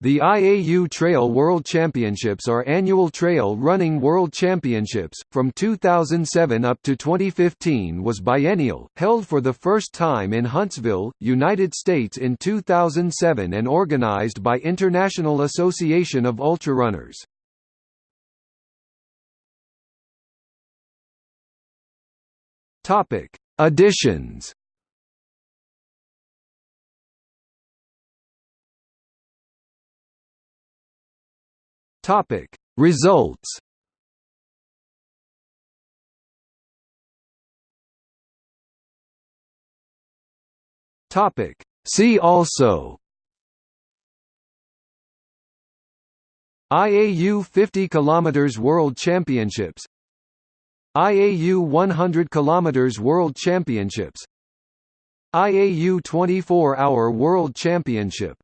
The IAU Trail World Championships are annual trail running world championships, from 2007 up to 2015 was biennial, held for the first time in Huntsville, United States in 2007 and organized by International Association of Ultrarunners. Additions Topic. Results Topic. See also IAU 50 km World Championships IAU 100 km World Championships IAU 24 Hour World Championship